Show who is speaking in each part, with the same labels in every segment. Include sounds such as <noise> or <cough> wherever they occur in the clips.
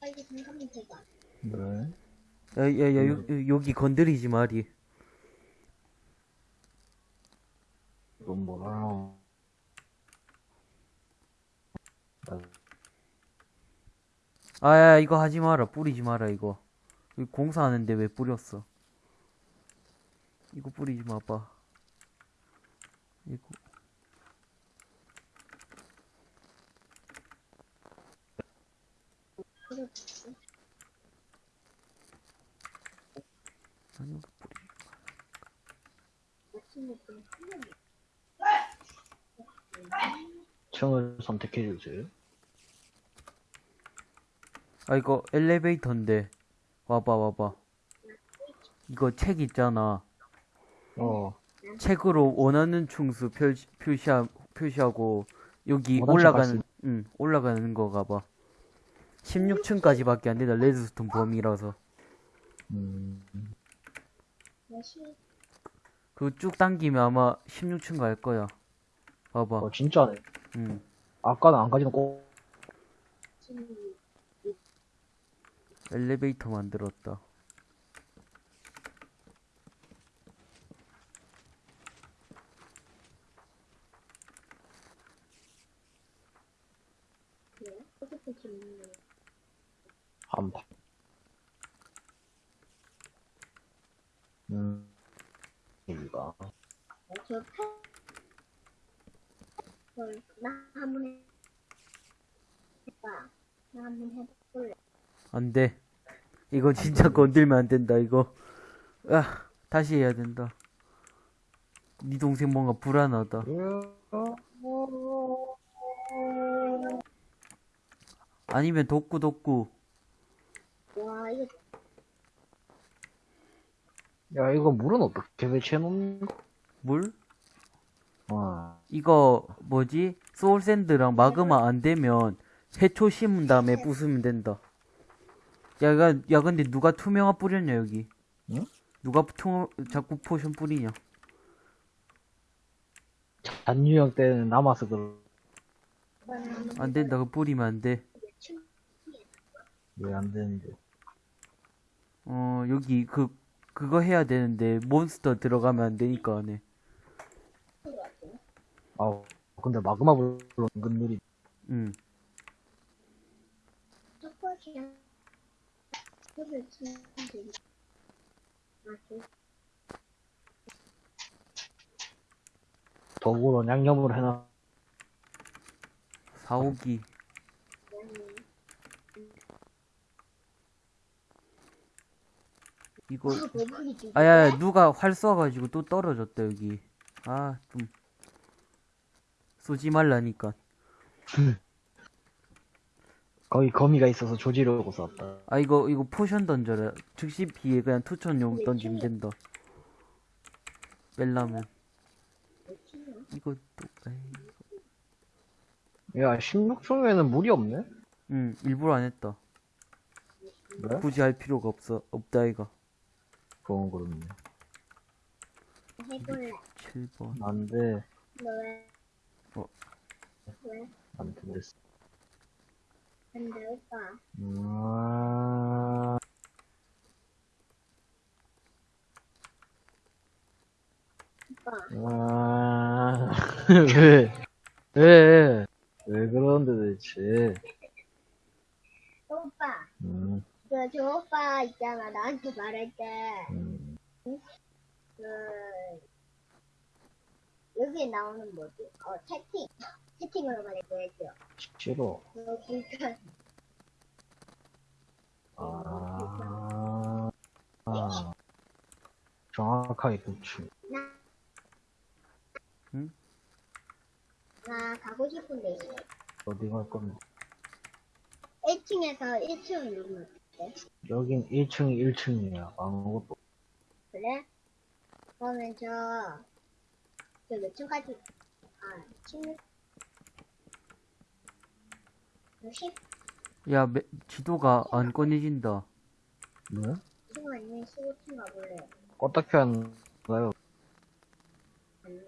Speaker 1: 빨리 생각하면 되가.
Speaker 2: 왜?
Speaker 3: 야, 야, 야, 요, 여기 건드리지 마리.
Speaker 2: 이건 뭐라. 나
Speaker 3: 아, 야, 이거 하지 마라. 뿌리지 마라, 이거. 이거 공사하는데 왜 뿌렸어? 이거 뿌리지 마봐. 이거. 아니, 이거 뿌리지
Speaker 2: 층을 선택해 주세요.
Speaker 3: 아, 이거 엘리베이터인데. 와봐, 와봐. 이거 책 있잖아.
Speaker 2: 어,
Speaker 3: 책으로 원하는 충수 표시, 표시하, 표시하고, 여기 올라가는, 응, 올라가는 거 가 봐. 16층까지밖에 안 된다. 레드스톤 범위라서.
Speaker 2: 음,
Speaker 3: 그거 쭉 당기면 아마 16층 갈 거야. 봐봐.
Speaker 2: 어, 진짜네.
Speaker 3: 응.
Speaker 2: 아까는 안 가지는 꼭,
Speaker 3: 엘리베이터 만들었다.
Speaker 2: 한 판. 음, 여기가.
Speaker 1: 저 패. 헐, 나 한번 해. 해봐. 나 한번 해볼래.
Speaker 3: 안 돼. 이거 진짜 건들면 안 된다, 이거. 아, 다시 해야 된다. 네 동생 뭔가 불안하다. 아니면 독구, 독구.
Speaker 1: 와, 이거
Speaker 2: 야, 이거 물은 어떻게 배치해 놓는 거?
Speaker 3: 물?
Speaker 2: 아,
Speaker 3: 이거, 뭐지? soul sand랑 마그마 안 되면 해초 심은 다음에 부수면 된다. 야, 야, 야, 근데 누가 투명화 뿌렸냐, 여기?
Speaker 2: 응?
Speaker 3: 누가 투, 자꾸 potion 뿌리냐?
Speaker 2: 잔유형 때는 남아서 그,
Speaker 3: 안 된다, 그거 뿌리면 안 돼.
Speaker 2: 왜 안 되는데.
Speaker 3: 어, 여기 그, 그거 해야 되는데, 몬스터 들어가면 안 되니까 안 해.
Speaker 2: 아, 근데 마그마 불로 은근 느리.
Speaker 3: 응.
Speaker 1: 아, 그
Speaker 2: 더불어 양념으로 해놔.
Speaker 3: 사오기. 이거,
Speaker 1: 아.
Speaker 3: 아야, 야, 누가 활 쏴가지고 또 떨어졌다, 여기. 아, 좀. 쏘지 말라니까. <laughs>
Speaker 2: 거기 거미가 있어서 조지려고 쐈다.
Speaker 3: 아, 이거, 이거 포션 던져라. 즉시 피해, 그냥 투천용 던지면 된다. 뺄라면. 이거 또, 에이.
Speaker 2: 야, 16층에는 물이 없네?
Speaker 3: 응, 일부러 안 했다.
Speaker 2: 왜?
Speaker 3: 굳이 할 필요가 없어, 없다, 이거.
Speaker 2: 그건 그렇네.
Speaker 1: 해볼래.
Speaker 3: 7번.
Speaker 2: 안 돼.
Speaker 1: 너 왜?
Speaker 3: 어.
Speaker 1: 왜?
Speaker 2: 안 된댔어.
Speaker 1: 근데 오빠.
Speaker 2: 음...
Speaker 1: 오빠.
Speaker 2: 아... 왜? 왜? 왜 그런데 대체?
Speaker 1: 오빠.
Speaker 2: 음,
Speaker 1: 그, 저 오빠 있잖아. 나한테 말할 때.
Speaker 2: 음.
Speaker 1: 그, 여기에 나오는 뭐지? 어, 채팅. 채팅으로 말했고 했죠.
Speaker 2: 싫어.
Speaker 1: 그러니까,
Speaker 2: 아... 아... 정확하게 그치.
Speaker 1: 나 가고 싶은 데 있어.
Speaker 2: 어디 갈 건데?
Speaker 1: 1층에서 1층 누르면 돼.
Speaker 2: 여긴 1층이 1층이야. 아무것도.
Speaker 1: 그래? 그러면 저, 저 몇 층까지, 아, 16, 60?
Speaker 3: 야, 매, 지도가 안 꺼내진다.
Speaker 2: 네?
Speaker 1: 10층 아니면 15층 가볼래.
Speaker 2: 어떻게 하나요?
Speaker 1: 아니.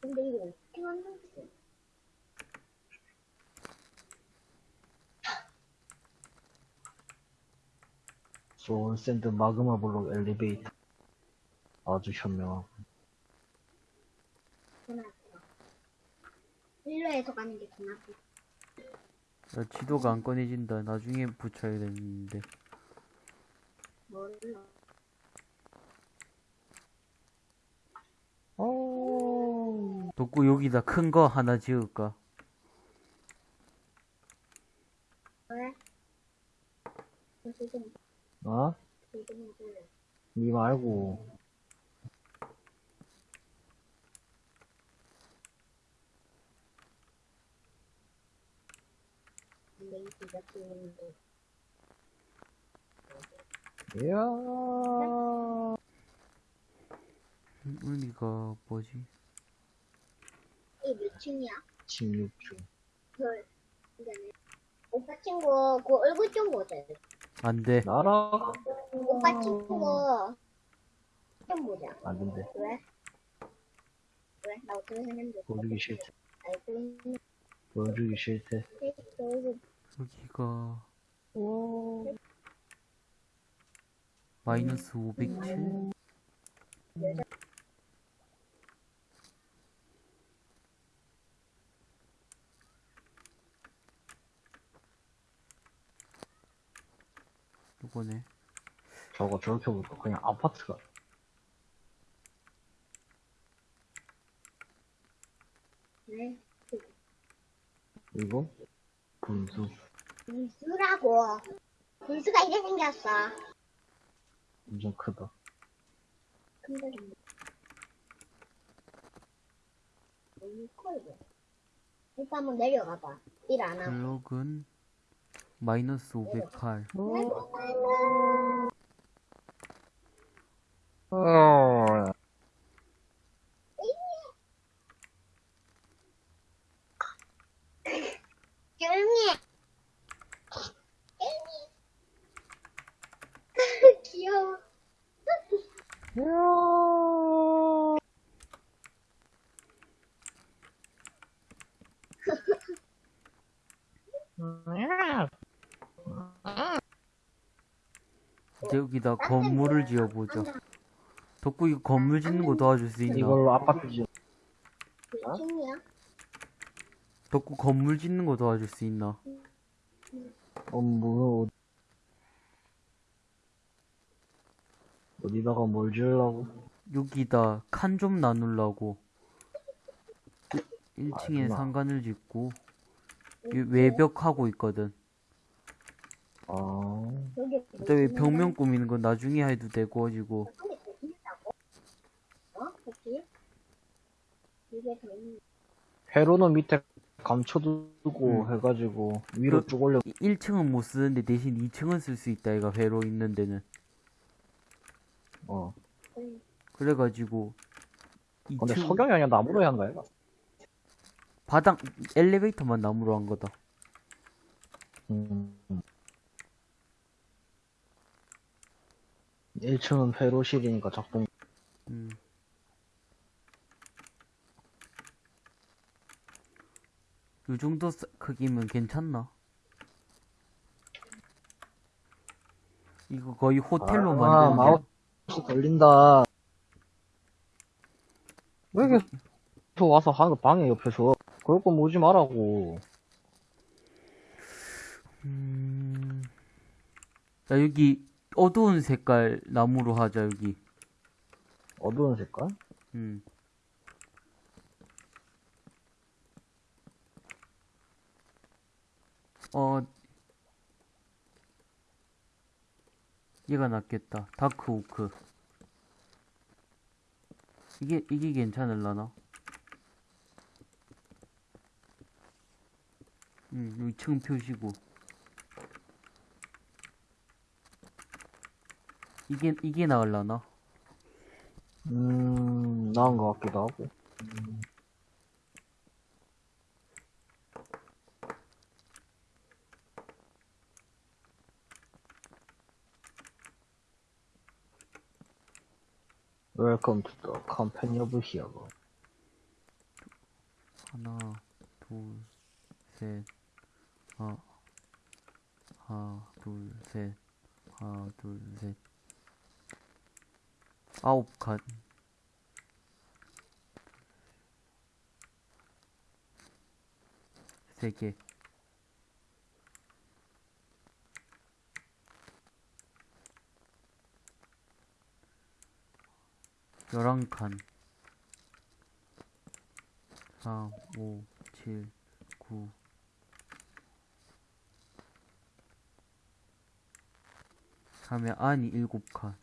Speaker 1: 근데 이거 어떻게 만들었
Speaker 2: soul sand 마그마 블록 엘리베이터. 아주 현명하고.
Speaker 1: 일로에서 가는 게 전화했어.
Speaker 3: 야, 지도가 안 꺼내진다. 나중에 붙여야 되는데.
Speaker 1: 몰라.
Speaker 2: 오.
Speaker 3: 덕구 여기다 큰 거 하나 지을까?
Speaker 1: 왜? 지금,
Speaker 2: 어?
Speaker 1: 그,
Speaker 2: 니 말고. 이야.
Speaker 3: 우리가 뭐지?
Speaker 1: 이몇 층이야?
Speaker 2: 16중.
Speaker 1: 그, 그다음에 오빠 친구, 그 얼굴 좀 보자.
Speaker 3: 안 돼.
Speaker 2: 나라.
Speaker 1: 오빠 친구 좀 보자.
Speaker 2: 안 된대.
Speaker 1: 왜? 왜? 나 어떻게 생겼는데?
Speaker 2: 보여주기 싫대.
Speaker 1: 알고 있는
Speaker 2: 보여주기 싫대.
Speaker 3: 여기가 마이너스 507? 요 거네.
Speaker 2: 저거 저렇게 보니까 그냥 아파트가.
Speaker 1: 네.
Speaker 2: 이거? 분수.
Speaker 1: 분수라고. 분수가 이래 생겼어.
Speaker 2: 엄청 크다.
Speaker 1: 근데 좀. 너무 커, 이거. 일단 한번 내려가봐. 일 안 하고.
Speaker 3: 블록은 마이너스 508.
Speaker 2: 어.
Speaker 1: 귀여워.
Speaker 3: 여기다 건물을 지어보자. 덕구 이거 건물 짓는 거 도와줄 수 있나?
Speaker 2: 이걸로 아파트
Speaker 1: 지몇 층이야?
Speaker 3: 덕구 건물 짓는 거 도와줄 수 있나?
Speaker 2: 어, 뭐, 어디다가 뭘 지으려고?
Speaker 3: 여기다 칸 좀 나누려고 1, 층에
Speaker 2: 아줌마.
Speaker 3: 상간을 짓고 이 외벽하고 있거든
Speaker 2: 아,
Speaker 1: 여기
Speaker 3: 어차피 벽면 꾸미는 건 나중에 해도 되고 가지고
Speaker 1: 어?
Speaker 2: 회로는 밑에 감춰두고
Speaker 3: 음.
Speaker 2: 해가지고 위로
Speaker 3: 그-
Speaker 2: 쭉 올려.
Speaker 3: 1층은 못 쓰는데 대신 2층은 쓸 수 있다 얘가 회로 있는 데는
Speaker 2: 어.
Speaker 3: 그래가지고
Speaker 2: 근데
Speaker 3: 2층
Speaker 2: 석영이 아니라 나무로 한다, 얘가.
Speaker 3: 바닥 엘리베이터만 나무로 한 거다
Speaker 2: 음. 1층은 회로실이니까 작동.
Speaker 3: 음. 요 정도 사- 크기면 괜찮나? 이거 거의 호텔로
Speaker 2: 아,
Speaker 3: 만드는
Speaker 2: 마우스 걸린다. 왜 이렇게 저 와서 하는 거 방해 옆에서. 그럴 거면 오지 말라고.
Speaker 3: 음... 야 여기 어두운 색깔 나무로 하자 여기
Speaker 2: 어두운 색깔?
Speaker 3: 음. 어 얘가 낫겠다 다크 오크 이게 이게 괜찮을라나? 음 여기 층 표시고 이게 이게 나을라나?
Speaker 2: 음, 나은 것 같기도 하고. Welcome to the company of hero.
Speaker 3: 하나, 둘, 셋, 하, 하나, 둘, 셋, 하나, 둘, 셋. 아홉 칸. 세 개. 열한 칸. 4, 5, 7, 9. 하면 안이 일곱 칸.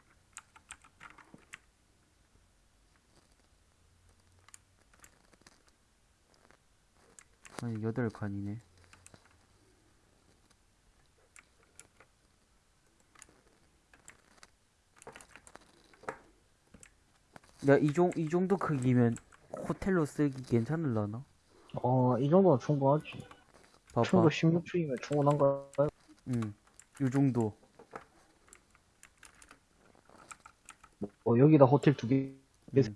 Speaker 3: 아니 여덟 칸이네. 야, 이, 정, 이 정도 크기면 호텔로 쓰기 괜찮을라나?
Speaker 2: 어, 이 정도는 충분하지.
Speaker 3: 봐봐.
Speaker 2: 층도 16층이면 충분한가요?
Speaker 3: 응. 요 정도.
Speaker 2: 어, 여기다 호텔 두 개,
Speaker 3: 응.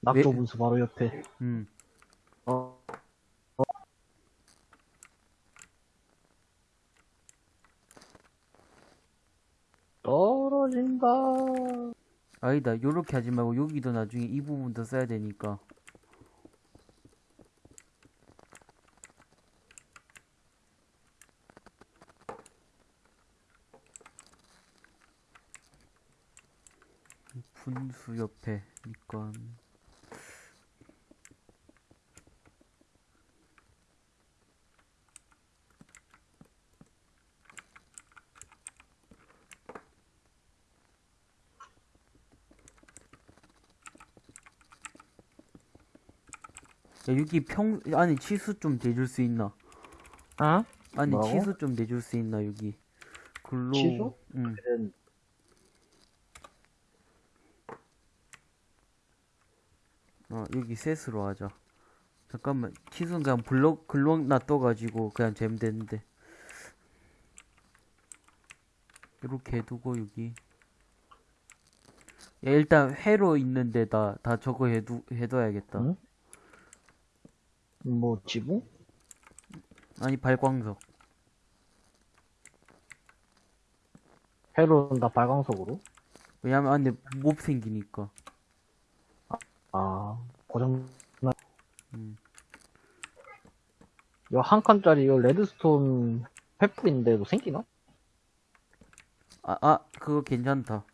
Speaker 2: 낙조
Speaker 3: 왜-
Speaker 2: 분수 바로 옆에.
Speaker 3: 응.
Speaker 2: 어, 떨어진다.
Speaker 3: 아니다. 요렇게 하지 말고 여기도 나중에 이 부분도 써야 되니까. 분수 옆에 밑간 야 여기 평 아니 치수 좀 대줄 수 있나?
Speaker 2: 어?
Speaker 3: 아니
Speaker 2: 뭐라고?
Speaker 3: 치수 좀 내줄 수 있나 여기 글로
Speaker 2: 치수?
Speaker 3: 응
Speaker 2: 그래,
Speaker 3: 어, 여기 셋으로 하자. 잠깐만, 치수는 그냥 블럭, 글로 놔둬가지고 그냥 재면 되는데. 이렇게 해두고, 여기. 야, 일단 회로 있는 데다 다 저거 해두, 해둬야겠다.
Speaker 2: 응? 뭐, 지붕?
Speaker 3: 아니, 발광석.
Speaker 2: 회로는 다 발광석으로?
Speaker 3: 왜냐면 안에 몹 생기니까.
Speaker 2: 아, 고장,
Speaker 3: 음.
Speaker 2: 이거 한 칸짜리 이거 레드스톤 횃불인데도 생기나?
Speaker 3: 아, 아, 그거 괜찮다.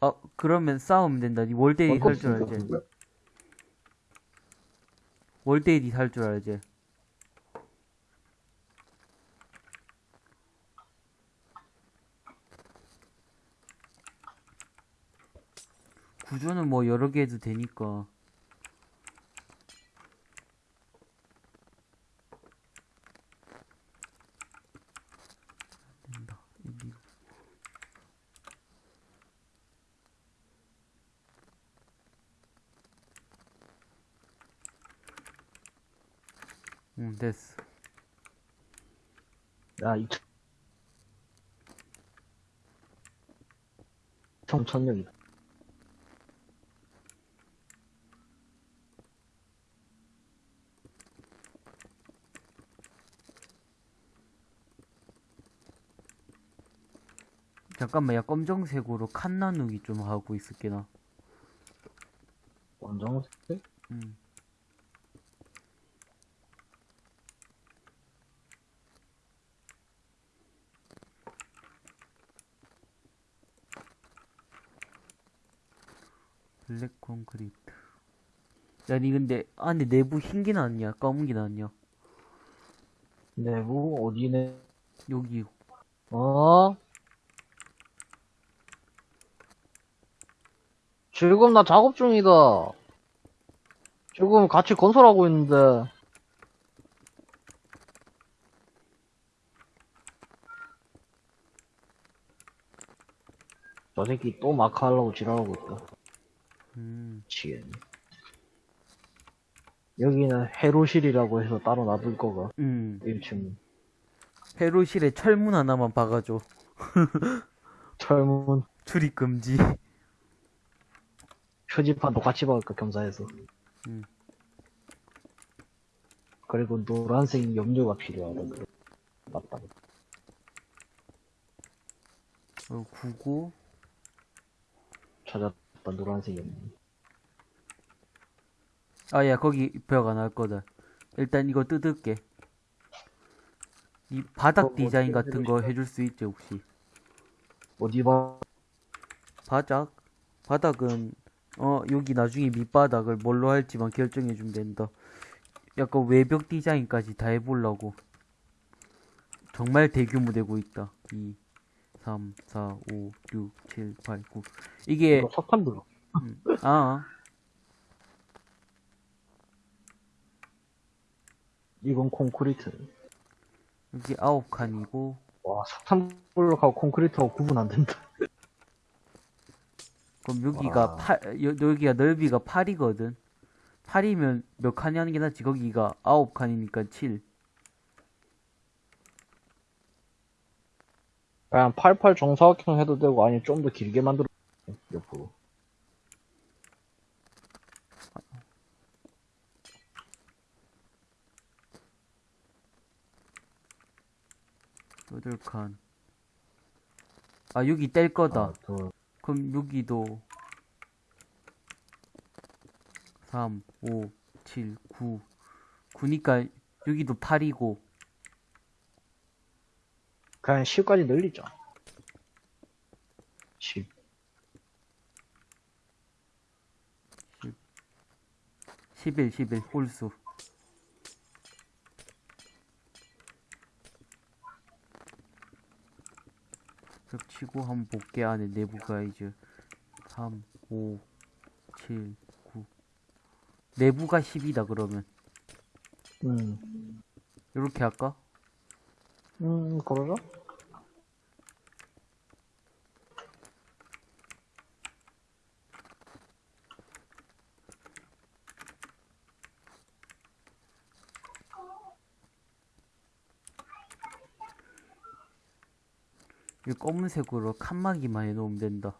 Speaker 3: 아, 그러면 싸우면 된다. 니 월데이 살줄 알지? 월데이 살줄 알지? 구조는 뭐 여러 개 해도 되니까. 아,
Speaker 2: 2천. 총 천력이다.
Speaker 3: 잠깐만, 야, 검정색으로 칸 나누기 좀 하고 있을게, 나.
Speaker 2: 검정색?
Speaker 3: 응. 블랙 콘크리트. 야, 니 근데 안에 내부 흰 게 나왔냐? 검은 게 나왔냐?
Speaker 2: 내부, 어디네?
Speaker 3: 여기.
Speaker 2: 어? 지금 나 작업 중이다. 지금 같이 건설하고 있는데. 저 새끼 또 마카 하려고 지랄하고 있다.
Speaker 3: 음,
Speaker 2: 미치겠네. 여기는 해로실이라고 해서 따로 놔둘 거가.
Speaker 3: 음.
Speaker 2: 1층.
Speaker 3: 회로실에 철문 하나만 박아줘. <laughs>
Speaker 2: 철문,
Speaker 3: 출입 금지.
Speaker 2: 표지판도 같이 박을까, 겸사해서.
Speaker 3: 음.
Speaker 2: 그리고 노란색 염료가 필요하다. 맞다.
Speaker 3: 어, 99.
Speaker 2: 찾았다, 노란색이었네.
Speaker 3: 아, 야, 거기 벽 안 할 거다. 일단 이거 뜯을게. 이 바닥
Speaker 2: 어,
Speaker 3: 디자인 같은 거 해줄 수 있지, 혹시?
Speaker 2: 어디 봐?
Speaker 3: 바닥? 바닥은, 어, 여기 나중에 밑바닥을 뭘로 할지만 결정해주면 된다. 약간 외벽 디자인까지 다 해보려고. 정말 대규모 되고 있다. 2, 3, 4, 5, 6, 7, 8, 9. 이게,
Speaker 2: 석탄 블록.
Speaker 3: 음, 아,
Speaker 2: 이건 콘크리트.
Speaker 3: 여기 아홉 칸이고,
Speaker 2: 와, 석탄 블록하고 콘크리트하고 구분 안 된다.
Speaker 3: 그럼 여기가
Speaker 2: 와.
Speaker 3: 팔, 여, 여기가 넓이가 8이거든. 8이면 몇 칸이 하는 게 낫지? 거기가 9칸이니까 7.
Speaker 2: 그냥 88 정사각형 해도 되고, 아니, 좀더 길게 만들어. 옆으로.
Speaker 3: 여덟 칸. 아, 여기 뗄 거다.
Speaker 2: 하나, 둘,
Speaker 3: 그럼 여기도 3, 5, 7, 9. 9니까 여기도 8이고.
Speaker 2: 그냥 10까지 늘리자. 10.
Speaker 3: 11, 11, 홀수. 벽 치고 한번 볼게 안에 내부 가이즈 3, 5, 7, 9 내부가 10이다 그러면
Speaker 2: 음.
Speaker 3: 이렇게 할까?
Speaker 2: 음, 그러자.
Speaker 3: 이 검은색으로 칸막이만 해놓으면 된다.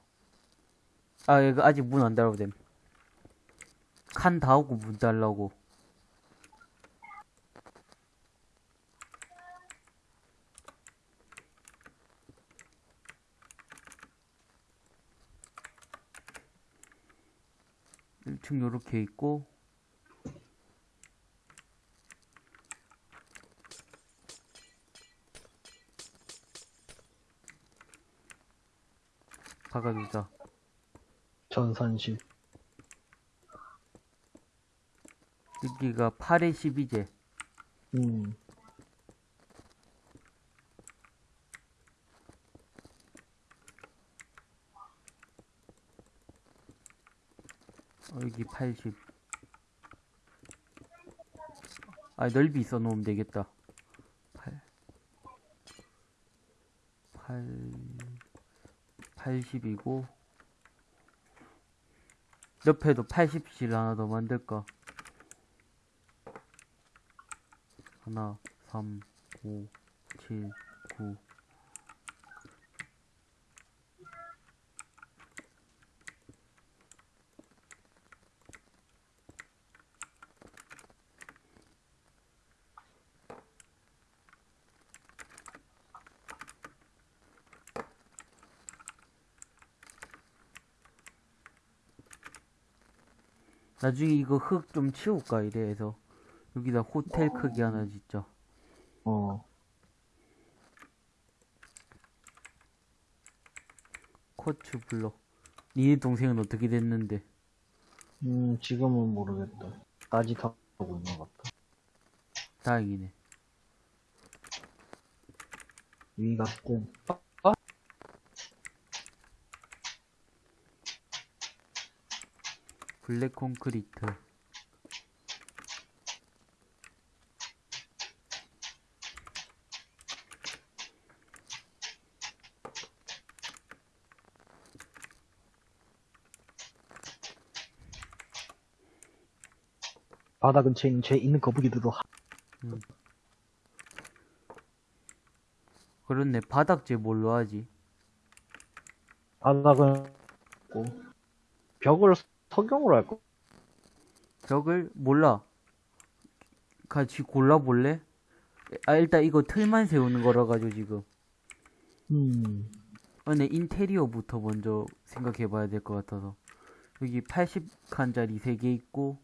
Speaker 3: 아 이거 아직 문 안 달아도 됨칸 닿고 문 달라고 일층 요렇게 있고 박아주자
Speaker 2: 전산실.
Speaker 3: 여기가 8에 12제
Speaker 2: 음.
Speaker 3: 어, 여기 80. 아, 넓이 있어 놓으면 되겠다. 8. 8. 80이고. 옆에도 80실 하나 더 만들까? 하나, 3, 5, 7, 9. 나중에 이거 흙 좀 치울까 이래 해서 여기다 호텔 크기 하나 짓자
Speaker 2: 어.
Speaker 3: 코츠 블럭 니네 동생은 어떻게 됐는데
Speaker 2: 음, 지금은 모르겠다. 아직 하고 있는 것 같다.
Speaker 3: 다행이네
Speaker 2: 위가 뜬.
Speaker 3: 블랙 콘크리트.
Speaker 2: 바다 근처에 있는 제 있는 거북이들도 하-
Speaker 3: 그렇네. 바닥재 뭘로 하지?
Speaker 2: 바닥은 있고 벽을 석영으로 할 거.
Speaker 3: 벽을 몰라 같이 골라볼래? 아 일단 이거 틀만 세우는 거라 가지고 지금
Speaker 2: 음.
Speaker 3: 근데 인테리어부터 먼저 생각해 봐야 될 것 같아서. 여기 80칸짜리 3개 있고,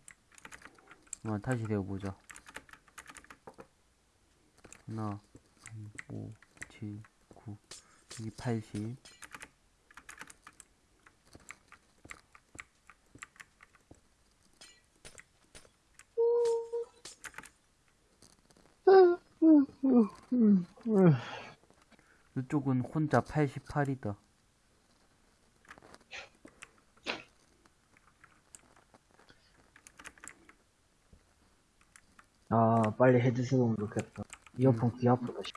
Speaker 3: 한번 다시 세워보자. 하나, 5, 7, 9, 여기 80. 이쪽은 혼자 88이다.
Speaker 2: 아, 빨리 헤드셋 오면 좋겠다. 이어폰 귀 아프다. 씨.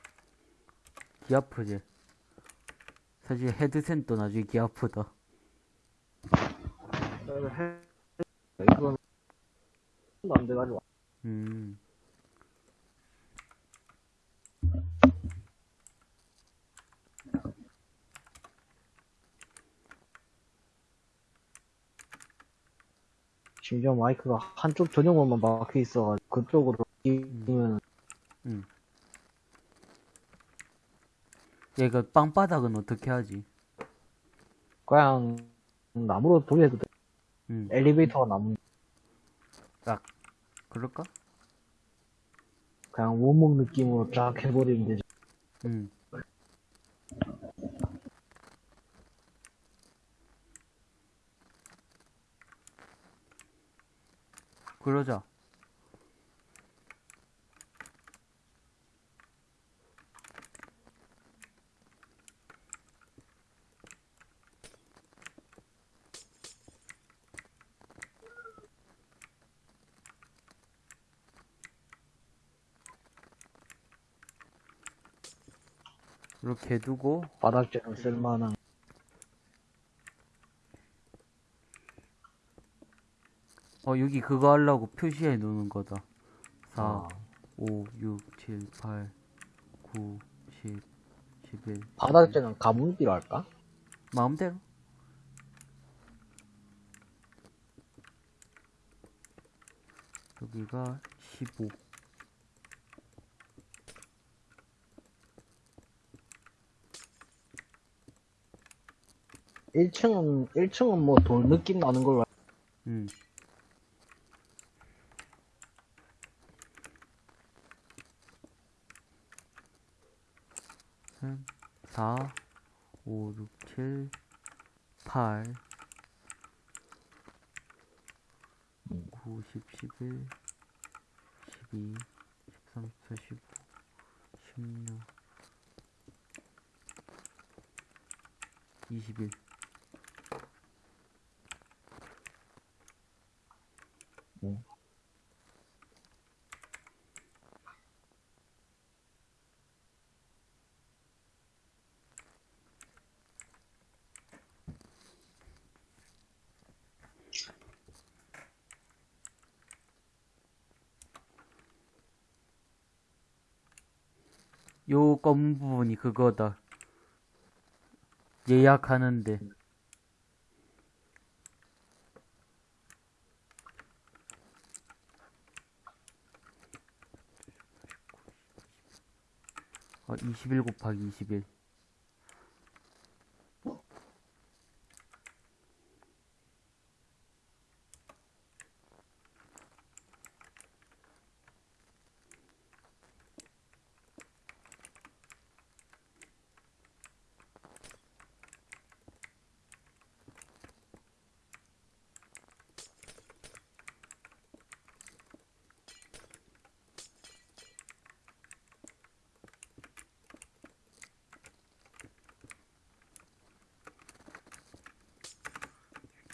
Speaker 3: 귀 아프지? 사실 헤드셋도 나중에 귀 아프다.
Speaker 2: 이건 안 돼가지고.
Speaker 3: 음.
Speaker 2: 심지어 마이크가 한쪽 전용으로만 막혀 있어가지고 그쪽으로 끼면
Speaker 3: 얘가 빵바닥은 어떻게 하지?
Speaker 2: 그냥 나무로 돌려도 돼.
Speaker 3: 음.
Speaker 2: 엘리베이터가 나무
Speaker 3: 그럴까?
Speaker 2: 그냥 원목 느낌으로 쫙 해버리면 되지.
Speaker 3: 음. 그러자. 이렇게 두고
Speaker 2: 바닥재는 쓸만한.
Speaker 3: 어 여기 그거 하려고 표시해 놓는 거다 4
Speaker 2: 아,
Speaker 3: 5 6 7 8 9 10 11
Speaker 2: 바닥재는 가문비로 할까?
Speaker 3: 마음대로 여기가 15
Speaker 2: 1층은, 1층은 뭐 돌 느낌 나는 걸로. 알-
Speaker 3: 음. 삼, 4, 5, 6, 7, 8, 9, 10, 11, 12, 13, 14, 15, 16, 21. 부분이 그거다. 예약하는데. 어, 21 곱하기 21.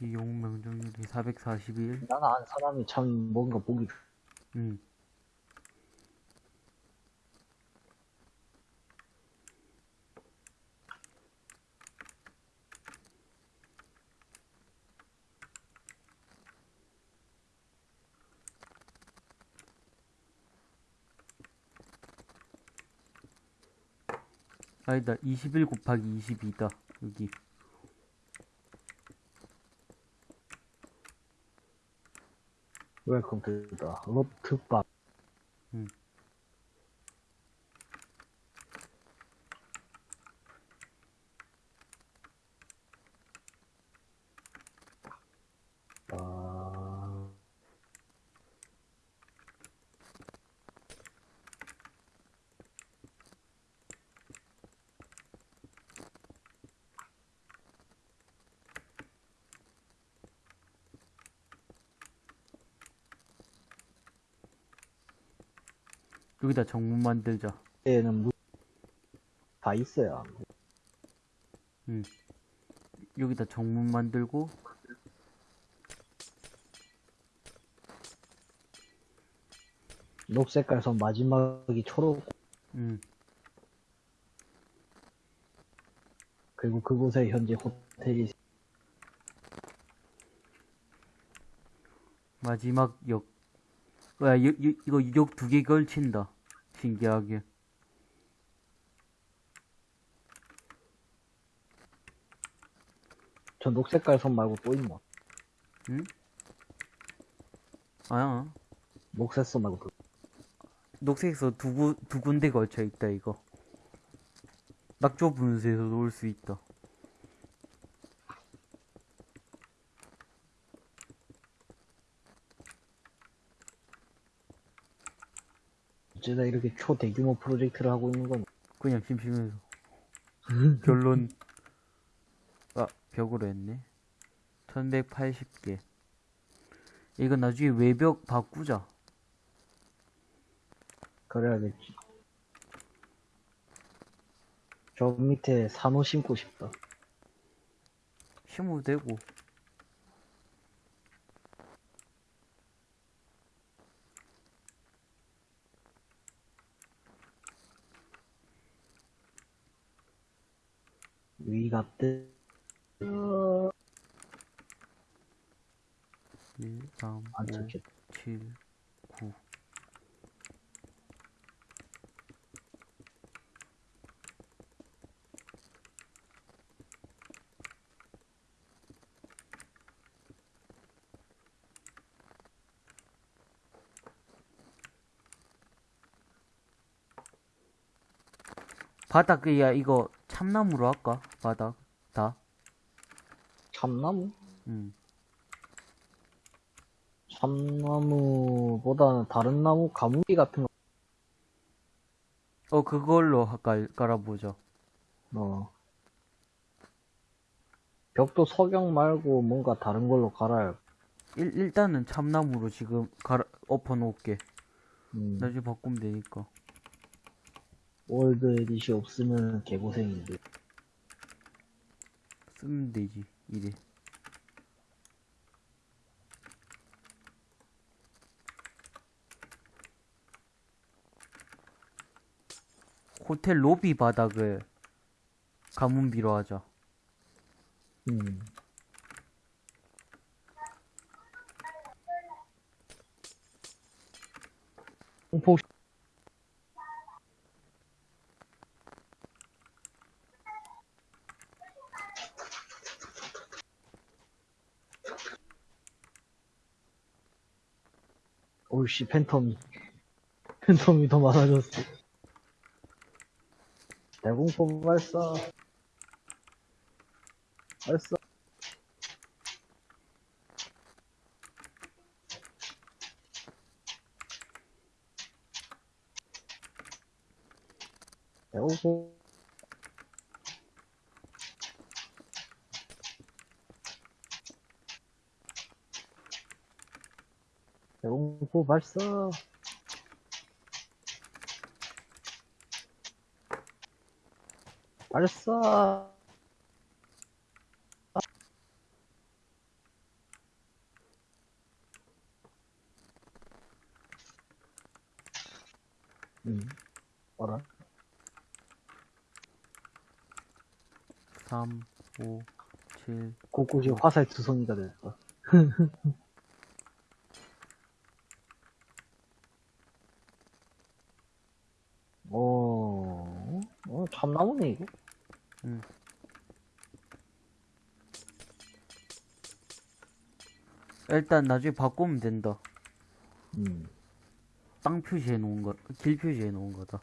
Speaker 3: 이 영웅 명중률이 441.
Speaker 2: 나는 안 사람이 참 뭔가 보기 좋-
Speaker 3: 음. 아니다, 21 곱하기 22다, 여기.
Speaker 2: 웰컴 투더 로트밥.
Speaker 3: 음. 여기다 정문 만들자.
Speaker 2: 때는 무... 다 있어야.
Speaker 3: 여기다 정문 만들고
Speaker 2: 녹색깔 선 마지막이 초록,
Speaker 3: 음,
Speaker 2: 그리고 그곳에 현재 호텔이 있-
Speaker 3: 마지막 역. 야, 여, 여, 이거 역 두 개 걸친다. 신기하게.
Speaker 2: 저 녹색깔 선 말고 또 있나?
Speaker 3: 아야.
Speaker 2: 녹색 선 말고 또.
Speaker 3: 녹색에서 두, 구, 두 군데 걸쳐 있다, 이거. 낙조 분수에서 놓을 수 있다.
Speaker 2: 어쩌다 이렇게 초대규모 프로젝트를 하고 있는 건
Speaker 3: 그냥 심심해서. 결론. 아, 벽으로 했네. 1180개. 이거 나중에 외벽 바꾸자.
Speaker 2: 그래야겠지. 저 밑에 산호 심고 싶다.
Speaker 3: 심어도 되고.
Speaker 2: 위갑대.
Speaker 3: 1, 3,
Speaker 2: 안
Speaker 3: 5,
Speaker 2: 좋겠다.
Speaker 3: 7, 9. 바닥, 야, 이거 참나무로 할까? 바닥, 다?
Speaker 2: 참나무?
Speaker 3: 음.
Speaker 2: 참나무보다는 다른 나무, 가무비 같은 거.
Speaker 3: 어, 그걸로 깔, 깔아보자.
Speaker 2: 어. 벽도 석영 말고 뭔가 다른 걸로 갈아야.
Speaker 3: 일, 일단은 참나무로 지금 갈아, 엎어놓을게.
Speaker 2: 음,
Speaker 3: 나중에 바꾸면 되니까.
Speaker 2: WorldEdit이 없으면 개고생인데.
Speaker 3: 쓰면 되지, 이래. 호텔 로비 바닥을 가문비로 하자.
Speaker 2: 음. 공포 오이씨 팬텀이. 팬텀이 더 많아졌어. 대공포 발사. 발사. 대공포 대공포 발사 발사 음, 어라?
Speaker 3: 3, 5, 7,
Speaker 2: 곳곳이 화살 투성이가 됐어. <laughs> 어, 어, 참나무네, 이거.
Speaker 3: 일단 나중에 바꾸면 된다.
Speaker 2: 음.
Speaker 3: 땅 표시해 놓은 거, 길 표시해 놓은 거다.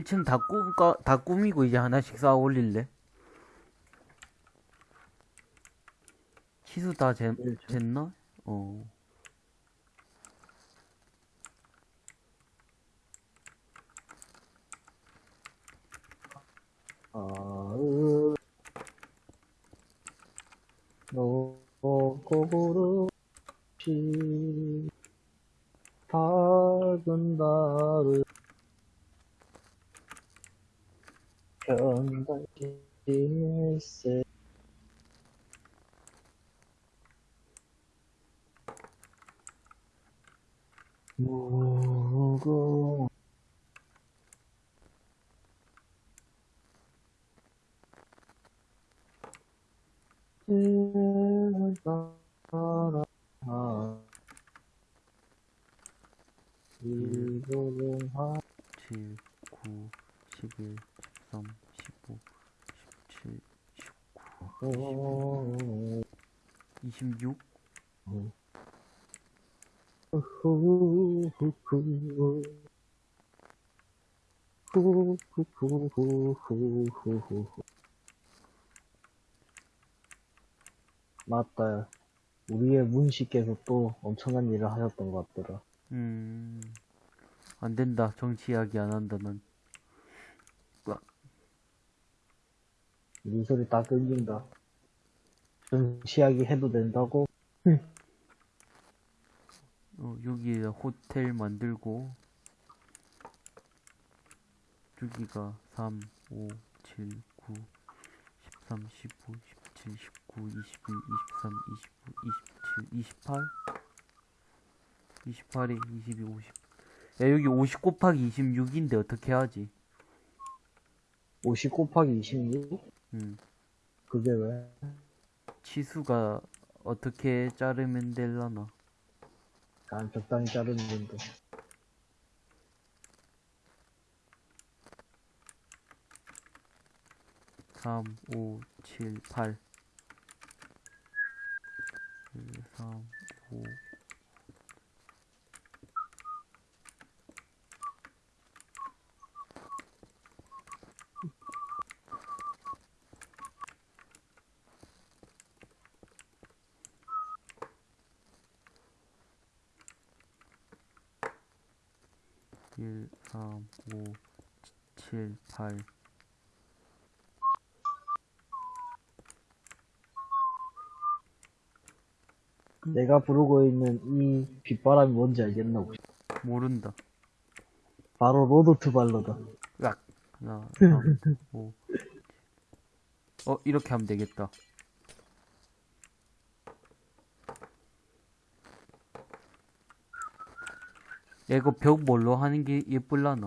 Speaker 3: 1층 다, 꾸, 다 꾸미고 이제 하나씩 쌓아 올릴래? 치수 다 재, 됐나? 네, 어. 26?
Speaker 2: 후후후후 후후후후후후 맞다 우리의 문씨께서 또 엄청난 일을 하셨던 것 같더라
Speaker 3: 음, 안 된다. 정치 이야기 안 한다, 난.
Speaker 2: 우리 소리 다 끊긴다 정치하기 해도 된다고?
Speaker 3: 어, 여기에 호텔 만들고, 여기가 3, 5, 7, 9, 13, 15, 17, 19, 21, 23, 29, 27, 28? 28에 22, 50. 야, 여기 50 곱하기 26인데 어떻게 하지?
Speaker 2: 50 곱하기 26?
Speaker 3: 음,
Speaker 2: 그게 왜?
Speaker 3: 치수가 어떻게 자르면 될라나?
Speaker 2: 난 적당히 자르는데
Speaker 3: 3, 5, 7, 8. 1, 3, 5. 일, 삼, 오, 칠, 팔.
Speaker 2: 내가 부르고 있는 이 빗바람이 뭔지 알겠나 혹시?
Speaker 3: 모른다.
Speaker 2: 바로 Road to Valor다
Speaker 3: 으악. 하나, <laughs> 삼, 오. 어, 이렇게 하면 되겠다. 야, 이거 벽 뭘로 하는 게 예쁠라나?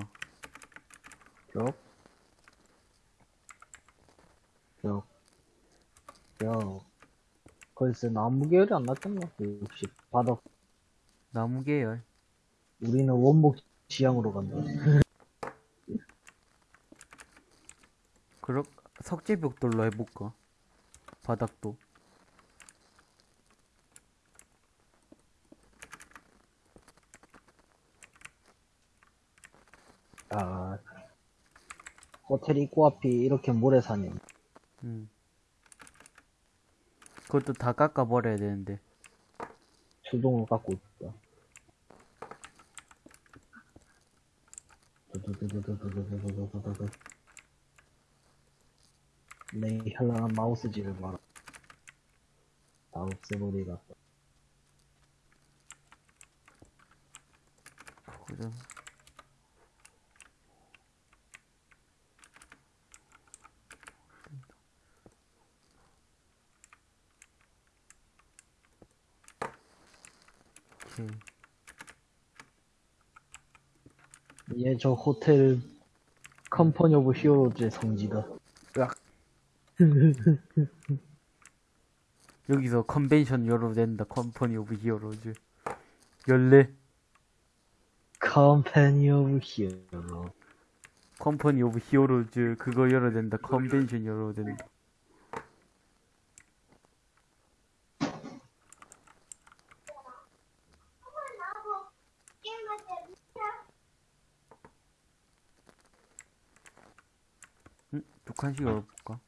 Speaker 2: 벽? 벽. 벽. 글쎄, 나무 계열이 안 낫겠나? 역시, 바닥.
Speaker 3: 나무 계열.
Speaker 2: 우리는 원목 지향으로 간다.
Speaker 3: 그럼 석재벽돌로 해볼까? 바닥도.
Speaker 2: 호텔 입구 앞이 이렇게 모래산이.
Speaker 3: 음. 그것도 다 깎아버려야 되는데.
Speaker 2: 수동으로 깎고 있다 내 네, 현란한 마우스지를 봐라. 다 없애버리라
Speaker 3: 그거 좀
Speaker 2: 얘 저 호텔 Company of Heroes의 성지다.
Speaker 3: 으악. <laughs> 여기서 컨벤션 열어도 된다. Company of Heroes. 열래? Company of Hero. Company of Heroes 그거 열어야 된다. 컨벤션 열어야 된다. 칸씩 열어볼까?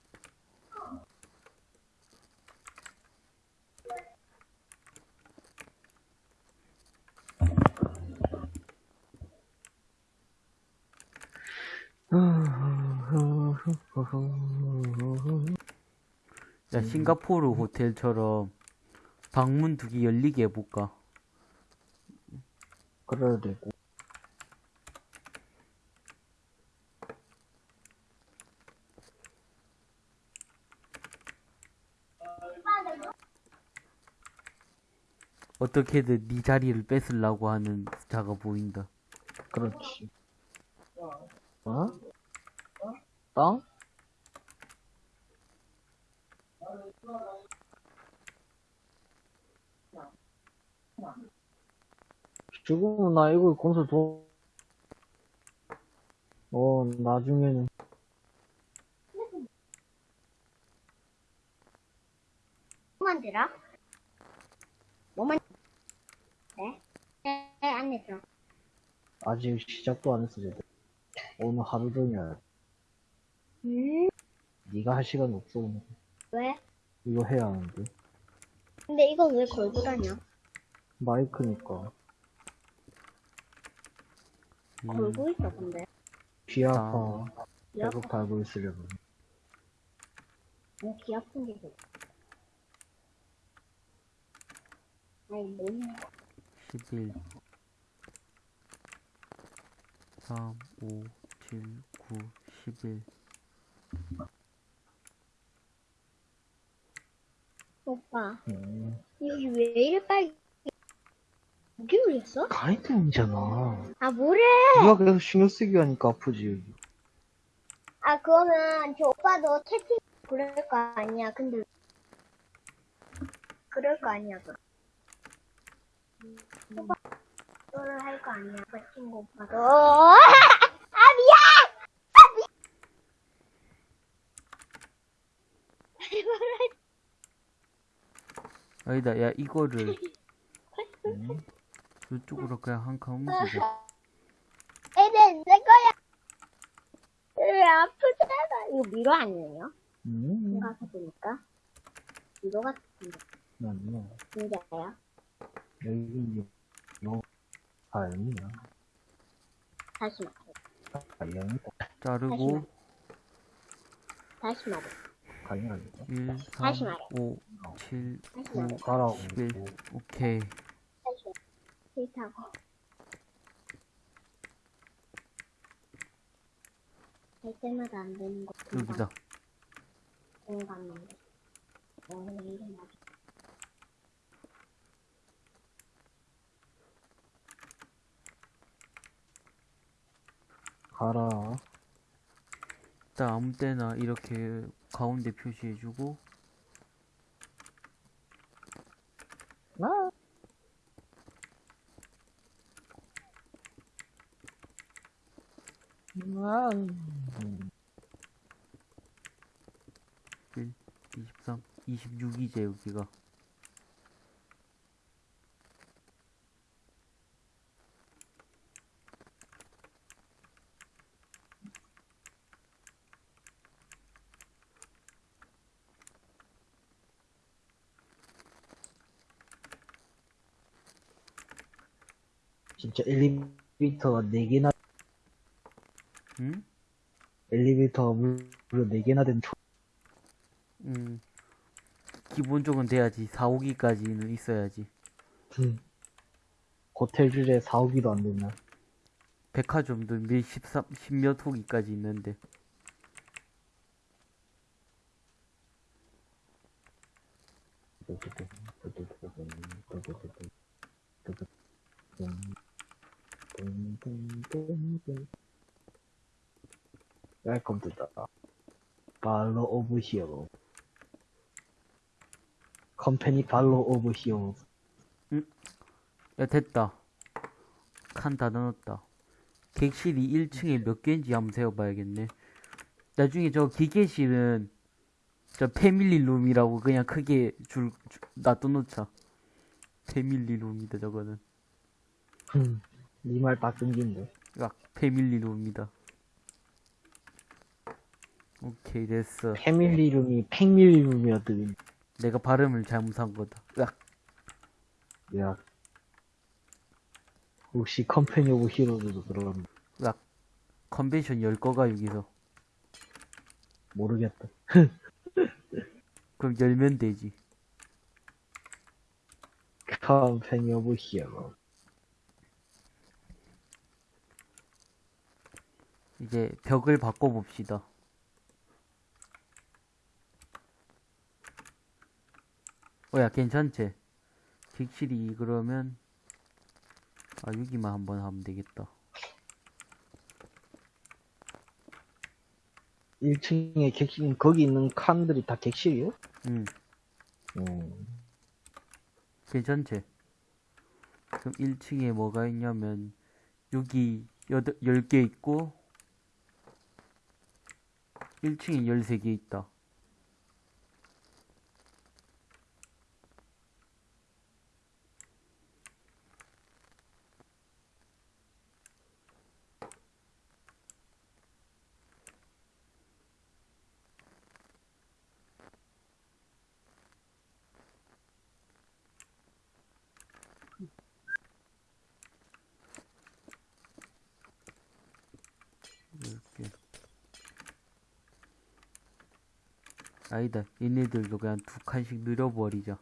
Speaker 3: 야, 싱가포르 호텔처럼 방문 두개 열리게 해볼까?
Speaker 2: 그래야 되고.
Speaker 3: 어떻게든 네 자리를 뺏으려고 하는 자가 보인다.
Speaker 2: 그렇지. 어? 땅? 지금은 나 이거 건설 돈, 어, 나중에는,
Speaker 1: 뭐 만들어? 뭐 만? 네? 네, 안 했어.
Speaker 2: 아직 시작도 안 했어, 쟤들. 오늘 하루 종일,
Speaker 1: 음?
Speaker 2: 네가 할 시간 없어, 오늘.
Speaker 1: 왜?
Speaker 2: 이거 해야 하는데.
Speaker 1: 근데 이건 왜 걸고 다녀?
Speaker 2: 마이크니까.
Speaker 3: 음,
Speaker 1: 걸고 있어, 근데.
Speaker 2: 귀 아파.
Speaker 1: 귀 아파.
Speaker 2: 계속 달고 있으려면.
Speaker 1: 뭐, 귀 아픈 게 뭐. 아니, 뭐냐.
Speaker 3: 11 3 5 7 9 11
Speaker 1: 오빠,
Speaker 2: 음.
Speaker 1: 여기 왜 이래 빨리. 무기 올렸어?
Speaker 2: 가이드이잖아.
Speaker 1: 아, 뭐래?
Speaker 2: 네가 계속 신경 쓰기 하니까 아프지, 여기.
Speaker 1: 아, 그거는 저 오빠도 채팅 그럴 거 아니야. 근데 그럴 거 아니야. 그. 오빠 그거를 할 거 아니야. 그 친구 오빠도. 아 미안. <laughs>
Speaker 3: 아니다 야 이거를 <laughs>
Speaker 2: 음.
Speaker 3: 이쪽으로 그냥 한 칸 옮기자
Speaker 1: 애는 내 거야. 왜 아프잖아. 이거 미로 아니에요?
Speaker 2: 음.
Speaker 1: 생각해 보니까 미로 같은데
Speaker 2: 아니야.
Speaker 1: 진짜야?
Speaker 2: 여기,
Speaker 1: 8이요. 80.
Speaker 2: 8이요.
Speaker 3: 자르고
Speaker 1: 다시
Speaker 2: 먹어.
Speaker 3: 1, 3, 5, 7, 9,
Speaker 2: 가라고.
Speaker 3: 11. 오케이.
Speaker 1: 다시
Speaker 3: 여기다.
Speaker 2: 가라.
Speaker 3: 딱 아무 때나 이렇게 가운데 표시해주고
Speaker 2: 아. 아.
Speaker 3: 23 26이제 여기가
Speaker 2: 진짜 엘리베이터가 4개나,
Speaker 3: 응?
Speaker 2: 엘리베이터가 무려 4개나 된 초,
Speaker 3: 음 기본적은 돼야지 4, 5기까지는 있어야지
Speaker 2: 호텔줄에 4, 5기도 안 되나.
Speaker 3: 백화점도 몇 13, 10몇 호기까지 있는데
Speaker 2: Welcome to the valor of hero company valor of hero
Speaker 3: 야 됐다 칸 다 넣었다. 객실이 1층에 몇 개인지 한번 세어봐야겠네. 나중에 저 기계실은 저 family room이라고 그냥 크게 줄, 줄 놔둬놓자. family room이다 저거는.
Speaker 2: 니말 딱 끊긴데.
Speaker 3: 야, 패밀리 룸이다. 오케이 됐어.
Speaker 2: 패밀리룸이 팽밀룸이었더니.
Speaker 3: 내가 발음을 잘못한 거다. 야,
Speaker 2: 야. 혹시 컴퍼니 오브 히로즈도 그런
Speaker 3: 야, 컨벤션 열 거가 여기서.
Speaker 2: 모르겠다. <laughs>
Speaker 3: 그럼 열면 되지.
Speaker 2: Company of Hero.
Speaker 3: 이제 벽을 바꿔봅시다. 어, 야, 괜찮지? 객실이 그러면, 아, 여기만 한번 하면 되겠다.
Speaker 2: 1층에 객실, 거기 있는 칸들이 다 객실이요?
Speaker 3: 응,
Speaker 2: 음.
Speaker 3: 괜찮지? 그럼 1층에 뭐가 있냐면, 여기 여덟, 10개 있고, 1층에 13개 있다. 이렇게. 아니다. 얘네들도 그냥 두 칸씩 늘려버리자.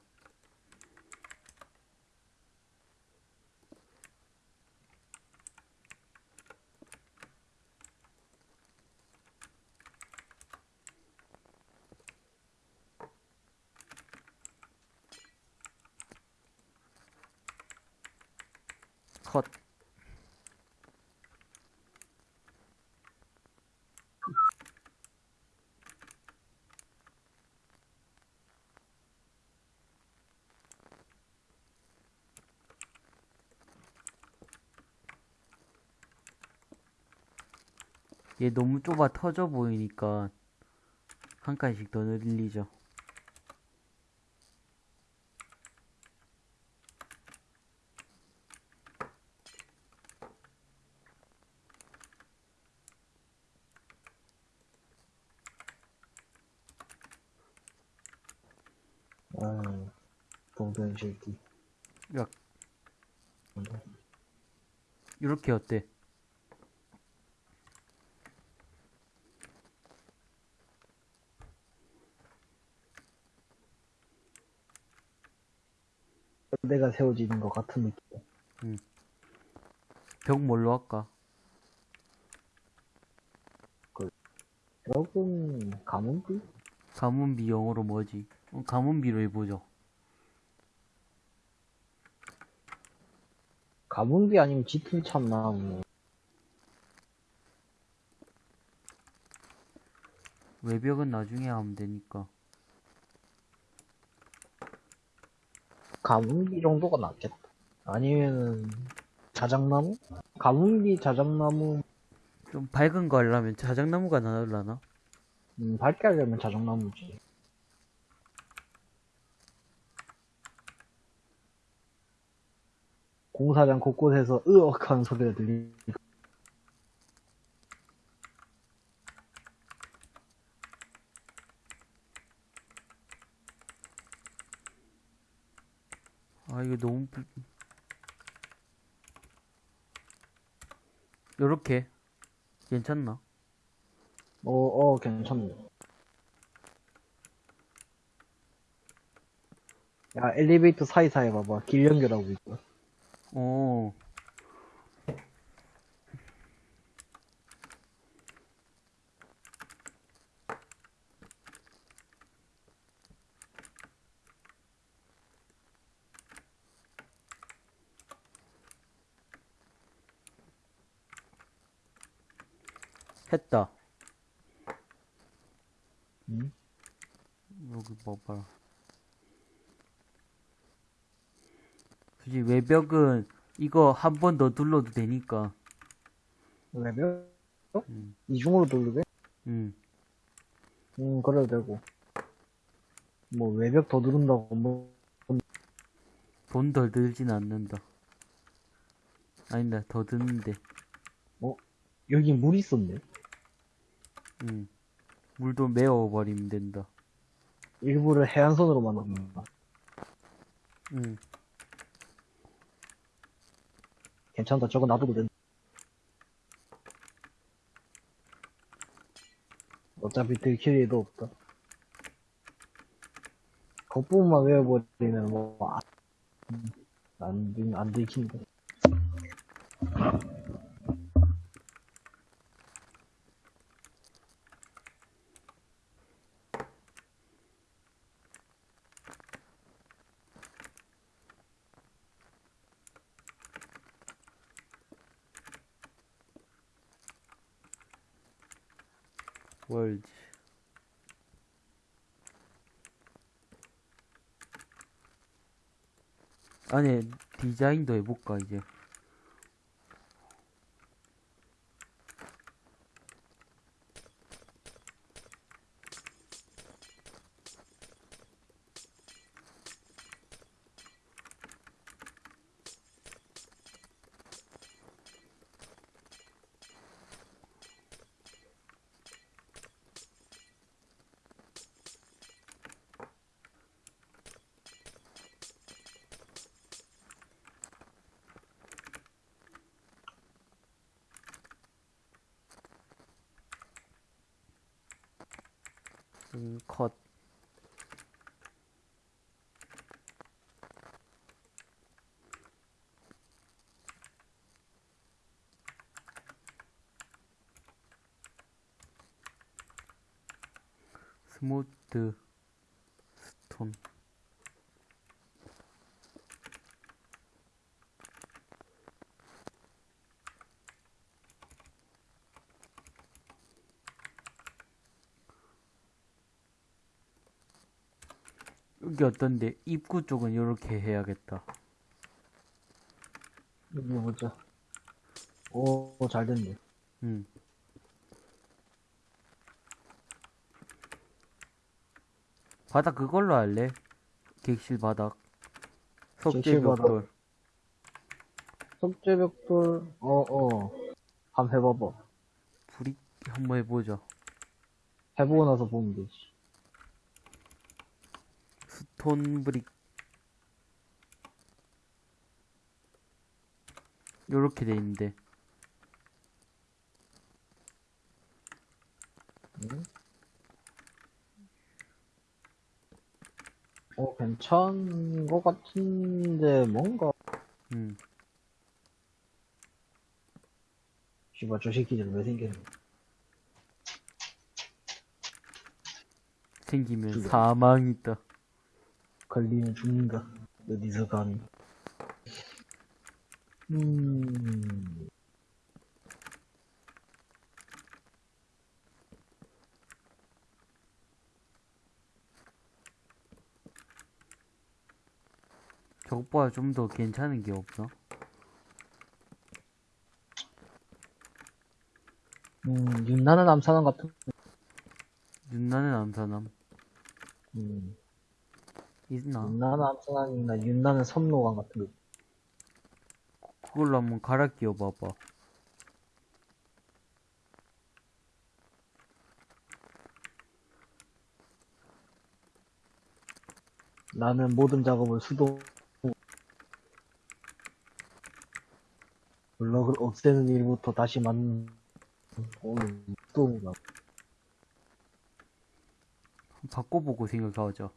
Speaker 3: 얘 너무 좁아 터져 보이니까 한 칸씩 더 늘리죠.
Speaker 2: 아.
Speaker 3: 야, 이렇게 어때?
Speaker 2: 내가 세워지는 것 같은 느낌.
Speaker 3: 벽 뭘로 할까?
Speaker 2: 조금, 가문비?
Speaker 3: 가문비 영어로 뭐지? 어, 가문비로 해보죠.
Speaker 2: 가문비 아니면 짙은 참나무.
Speaker 3: 외벽은 나중에 하면 되니까.
Speaker 2: 가문비 정도가 낫겠다. 아니면은, 자작나무? 가문비 자작나무,
Speaker 3: 좀 밝은 거 하려면 자작나무가 나을라나?
Speaker 2: 음, 밝게 하려면 자작나무지. 공사장 곳곳에서 으억 하는 소리가 들리,
Speaker 3: 아, 이거 너무, 불... 요렇게. 괜찮나?
Speaker 2: 어, 어, 괜찮네. 야, 엘리베이터 사이사이 봐봐. 길 연결하고 있어.
Speaker 3: 어. 했다.
Speaker 2: 응?
Speaker 3: 여기 봐봐라. 굳이 외벽은 이거 한 번더 눌러도 되니까.
Speaker 2: 외벽?
Speaker 3: 음.
Speaker 2: 이중으로 돌리게?
Speaker 3: 음.
Speaker 2: 음, 그래도 되고. 뭐, 외벽 더 누른다고, 뭐,
Speaker 3: 돈 덜 들진 않는다. 아니다, 더 드는데.
Speaker 2: 여기 물 있었네.
Speaker 3: 음. 물도 메워버리면 된다.
Speaker 2: 일부러 해안선으로 만든다.
Speaker 3: 음.
Speaker 2: 괜찮다. 저거 놔둬도 된다. 어차피 들킬 일도 없다. 겉부분만 외워버리면 뭐, 안, 들- 안 들킨다.
Speaker 3: 월지. 안에 디자인도 해볼까, 이제. 음, 컷. 스무드 스톤 여기 어떤데 입구 쪽은 이렇게 해야겠다
Speaker 2: 여기 보자. 오, 잘 됐네.
Speaker 3: 음. 바닥 그걸로 할래? 객실 바닥.
Speaker 2: 객실 바닥.
Speaker 3: 석재 벽돌.
Speaker 2: 석재 벽돌, 어, 어. 한 번 해봐봐.
Speaker 3: 불이 한번 해보자.
Speaker 2: 해보고 나서 보면 되지.
Speaker 3: 스톤 브릭. 요렇게 돼 있는데.
Speaker 2: 어, 괜찮은 것 같은데, 뭔가.
Speaker 3: 음.
Speaker 2: 씨발, 저 새끼들 왜 생겼냐.
Speaker 3: 생기면
Speaker 2: 그래.
Speaker 3: 사망이 있다.
Speaker 2: 걸리면 죽는다. 어디서 감히. 음,
Speaker 3: 저것보다 좀 더 괜찮은 게 없나?
Speaker 2: 음, 윤나는 암사남 같은,
Speaker 3: 윤나는 암사남.
Speaker 2: 음,
Speaker 3: 있나?
Speaker 2: 윤나는 암사남이나 윤나는 섬노강 같은 거.
Speaker 3: 그걸로 한번 갈아 끼워 봐봐.
Speaker 2: 나는 모든 작업을 수동, 블럭을 없애는 일부터 다시 만, 오늘 수동이가.
Speaker 3: 바꿔보고 생각하자.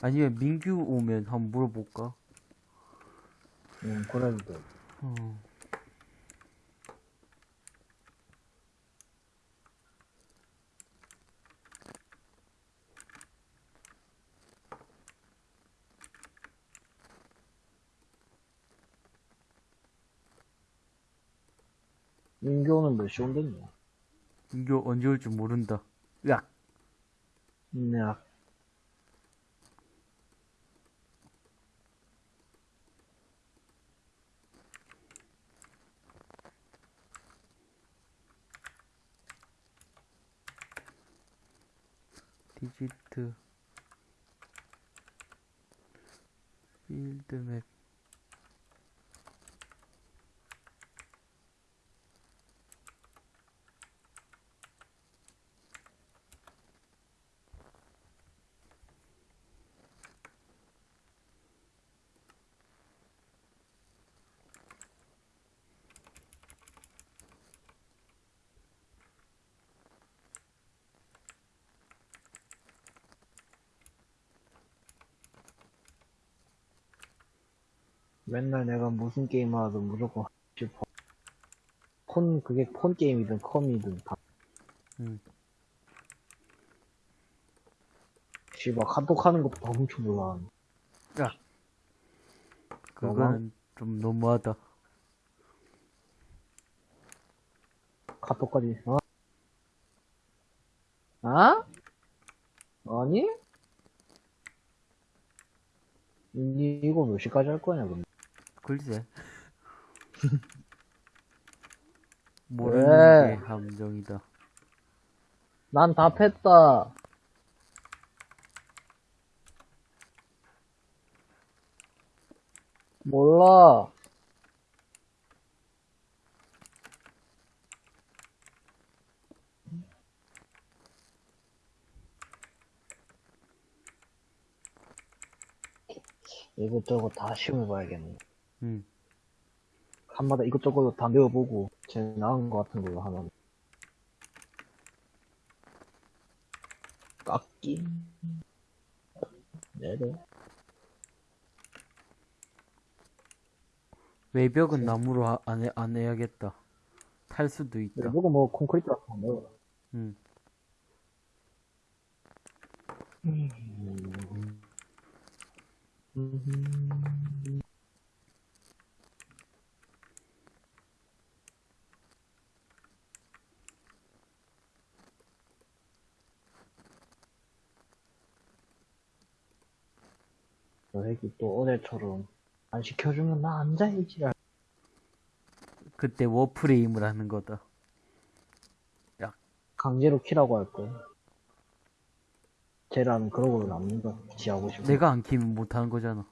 Speaker 3: 아니면 민규 오면 한번 물어볼까?
Speaker 2: 응, 그러니까.
Speaker 3: 어.
Speaker 2: 민교는 몇 시 온댔냐?
Speaker 3: 민규 언제 올지 모른다.
Speaker 2: 야. 야.
Speaker 3: 디지트. 필드맵
Speaker 2: 맨날 내가 무슨 게임 하든 무조건 싶어. 폰, 그게 폰 게임이든 컴이든 다.
Speaker 3: 음.
Speaker 2: 씨발, 카톡 하는 것도 다 훔쳐 몰라.
Speaker 3: 그거는 좀 너무하다.
Speaker 2: 카톡까지, 어? 아? 아니? 이, 이거 몇 시까지 할 거냐, 근데?
Speaker 3: 글쎄. <laughs>
Speaker 2: 왜?
Speaker 3: 모르는 게 함정이다.
Speaker 2: 난 답했다. 몰라. 이것저것 다 시험해봐야겠네.
Speaker 3: 응.
Speaker 2: 한마다 이것저것 다 배워보고, 제일 나은 것 같은 걸로 하나. 깎기. 네네.
Speaker 3: 외벽은 나무로 하- 안, 해, 안 해야겠다. 탈 수도 있다.
Speaker 2: 이거 뭐 콘크리트 같은 거 넣어.
Speaker 3: 응.
Speaker 2: 저 새끼 또 어제처럼 안 시켜주면 나 앉아야지.
Speaker 3: 그때 워프레임을 하는 거다.
Speaker 2: 강제로 키라고 할 거야. 쟤라는 그러고 남는다. 지 하고 싶어.
Speaker 3: 내가 안 키면 못 하는 거잖아.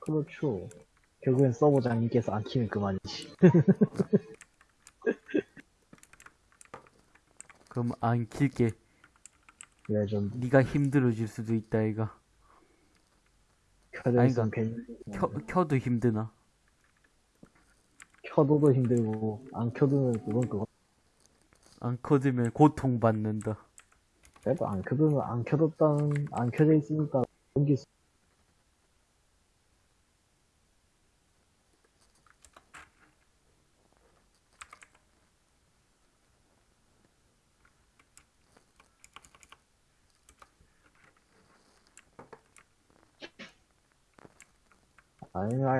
Speaker 2: 그렇죠. 결국엔 서버장님께서 안 키면 그만이지. <laughs>
Speaker 3: 그럼 안 킬게.
Speaker 2: 레전드.
Speaker 3: 네가 힘들어질 수도 있다, 이가.
Speaker 2: 켜져 있으면
Speaker 3: 아니,
Speaker 2: 괜히
Speaker 3: 켜, 켜도 힘드나?
Speaker 2: 켜둬도 힘들고 안 켜두면 그건 그거.
Speaker 3: 안 켜두면 고통받는다.
Speaker 2: 그래도 안 켜두면 안 켜뒀다는 안 켜져 있으니까 연기 수-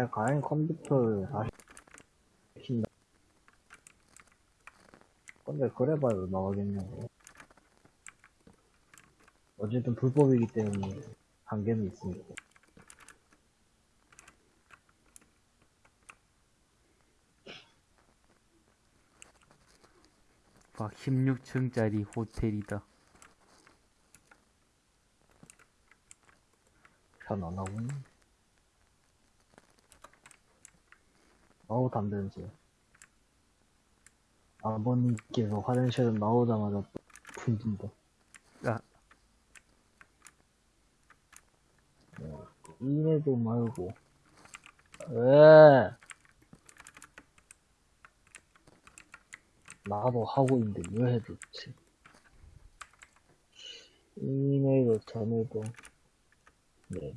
Speaker 2: 아니, 가행 컴퓨터를 다시 킨다. 근데 그래봐야 나가겠냐고. 어쨌든 불법이기 때문에 한계는 있으니까.
Speaker 3: 막 16층짜리 호텔이다.
Speaker 2: 편안하군. 어우, 담배 냄새. 아버님께서 화장실을 나오자마자 분진다.
Speaker 3: 야,
Speaker 2: 이래도 말고. 왜? 나도 하고 있는데 왜 해줬지? 이메일도 전에도, 네.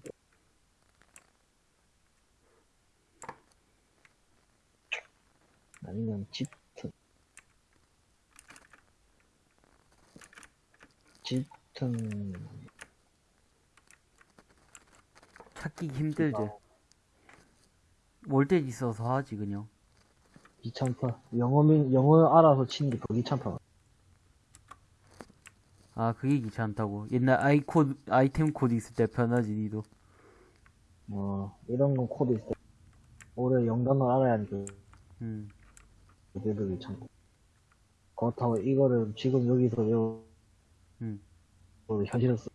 Speaker 2: 아니면 짙은, 짙은,
Speaker 3: 찾기 힘들지. 월대 있어서 하지, 그냥.
Speaker 2: 귀찮다. 영어민, 영어 알아서 치는 게 더 귀찮다.
Speaker 3: 아, 그게 귀찮다고. 옛날 아이 코드, 아이템 코드 있을 때 편하지, 니도.
Speaker 2: 뭐, 이런 건 코드 있어. 올해 영단을 알아야 하니까,
Speaker 3: 음.
Speaker 2: 그래도 귀찮고. 그렇다고 이거를 지금 여기서 외우,
Speaker 3: 음.
Speaker 2: 어, 현실을 쓰,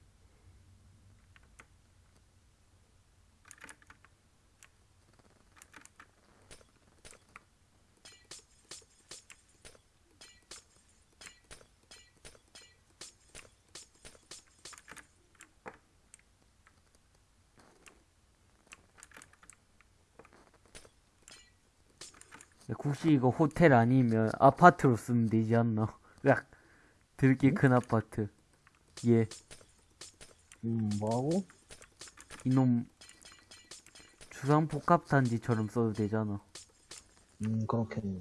Speaker 3: 야, 혹시 이거 호텔 아니면 아파트로 쓰면 되지 않나? 으악. 들게 큰 아파트. 예.
Speaker 2: 음, 뭐하고?
Speaker 3: 이놈 주상복합단지처럼 써도 되잖아.
Speaker 2: 음, 그렇겠네.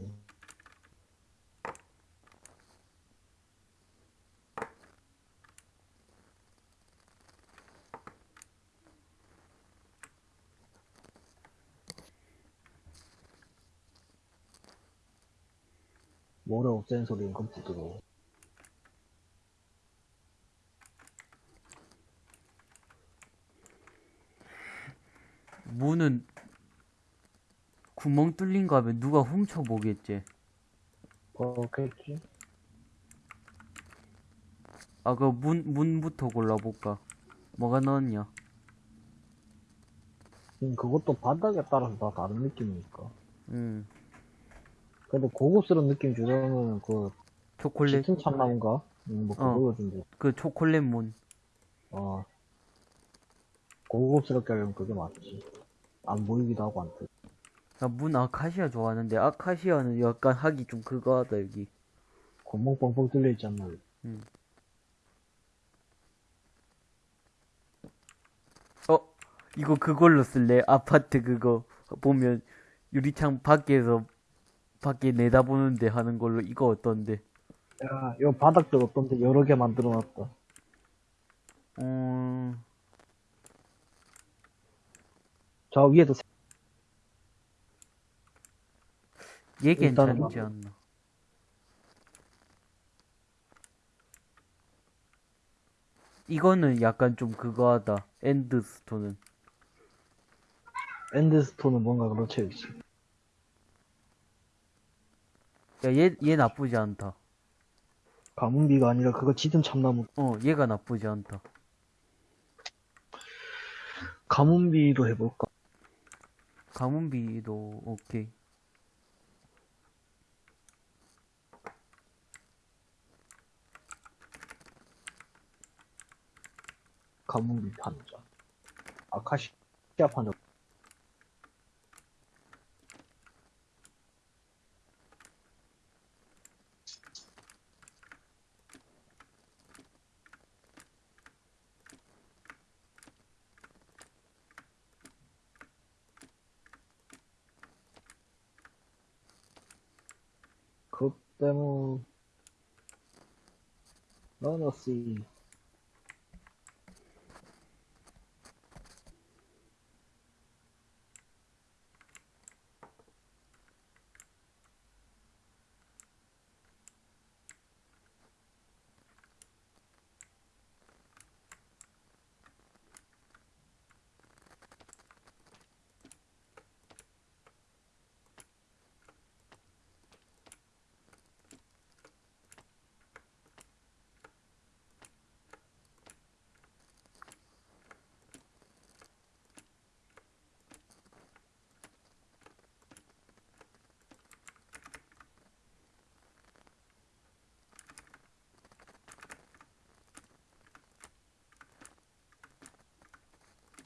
Speaker 2: 모래 없애는 소리는 컴퓨터로.
Speaker 3: 문은 구멍 뚫린 거 하면 누가 훔쳐보겠지.
Speaker 2: 그렇겠지?
Speaker 3: 아, 그 문, 문부터 골라볼까? 뭐가 넣었냐?
Speaker 2: 음, 그것도 바닥에 따라서 다 다른 느낌이니까.
Speaker 3: 음,
Speaker 2: 그래도 고급스러운 느낌 주려면 그,
Speaker 3: 초콜릿,
Speaker 2: 짙은 참나무인가? 음, 뭐,
Speaker 3: 어.
Speaker 2: 그거 좀,
Speaker 3: 그 초콜릿 문.
Speaker 2: 어. 고급스럽게 하려면 그게 맞지. 안 보이기도 하고 안 돼.
Speaker 3: 나문 아카시아 좋아하는데, 아카시아는 약간 하기 좀 그거 하다, 여기.
Speaker 2: 구멍 뻥뻥 뚫려 있잖아.
Speaker 3: 어, 이거 그걸로 쓸래? 아파트 그거. 보면, 유리창 밖에서, 밖에 내다보는데 하는 걸로 이거 어떤데?
Speaker 2: 야, 요 바닥들 어떤데 여러 개 만들어 놨다.
Speaker 3: 음,
Speaker 2: 저 위에도 세-
Speaker 3: 얘 괜찮지
Speaker 2: 뭐-
Speaker 3: 않나? 이거는 약간 좀 그거 하다. 엔드스톤은.
Speaker 2: 엔드스톤은 뭔가 그렇지, 그렇지.
Speaker 3: 야, 얘, 얘 나쁘지 않다.
Speaker 2: 가문비가 아니라 그거 짙은 참나무.
Speaker 3: 어, 얘가 나쁘지 않다.
Speaker 2: 가문비로 해볼까?
Speaker 3: 가문비도 오케이.
Speaker 2: 가문비 판자. 아카시아 판자.
Speaker 3: systému. No, nosí.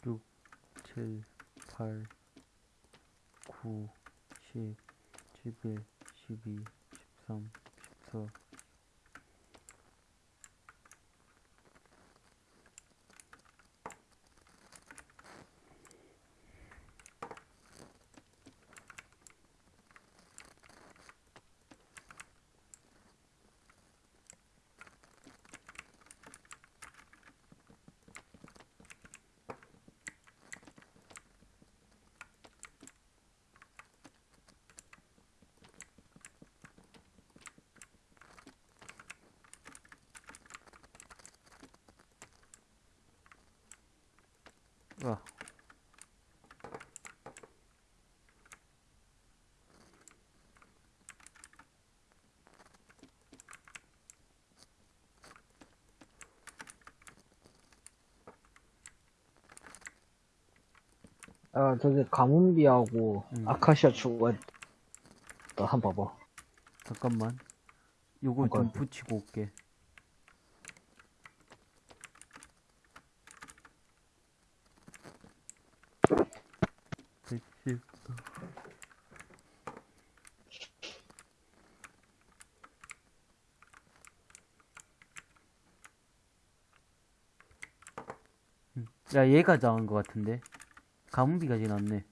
Speaker 3: 6, 7, 8, 9, 10, 11, 12, 13, 14, 아,
Speaker 2: 저기 가문비하고
Speaker 3: 음.
Speaker 2: 아카시아 추가했다. 한번 봐봐.
Speaker 3: 잠깐만. 좀
Speaker 2: 잠깐.
Speaker 3: 붙이고 올게. 음, 야, 얘가 나은 것 같은데. 가문비가 제일 낫네.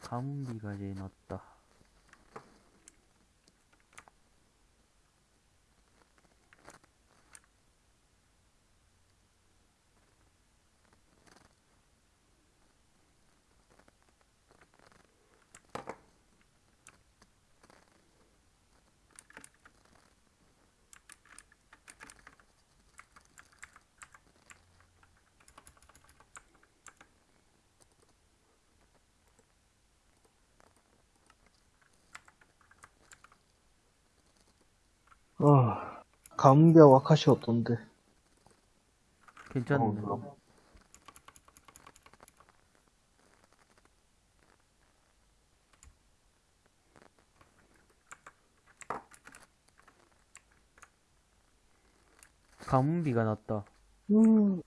Speaker 3: 가문비가 제일 낫다.
Speaker 2: 어, 가문비하고 아카시아 어떤데?
Speaker 3: 괜찮네.
Speaker 2: 어,
Speaker 3: 가문비가 낫다.
Speaker 2: 음.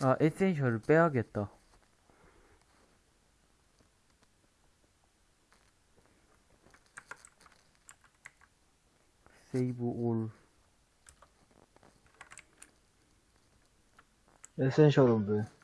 Speaker 3: 아, 에센셜을 빼야겠다. 세이브 올.
Speaker 2: 에센셜은 왜?